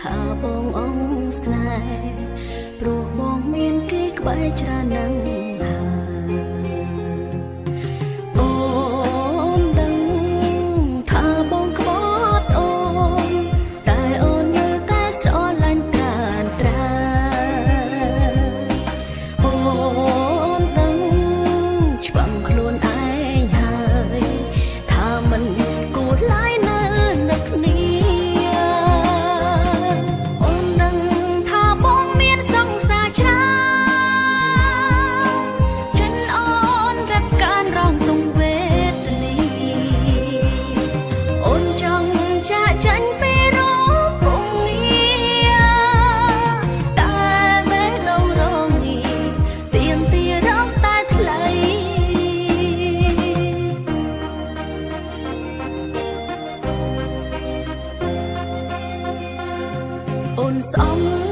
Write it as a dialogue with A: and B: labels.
A: ថាបងអង្គស្នេហ៍ព្រោះបងមានគេក្បែរច្រើនណាស់ ồn sống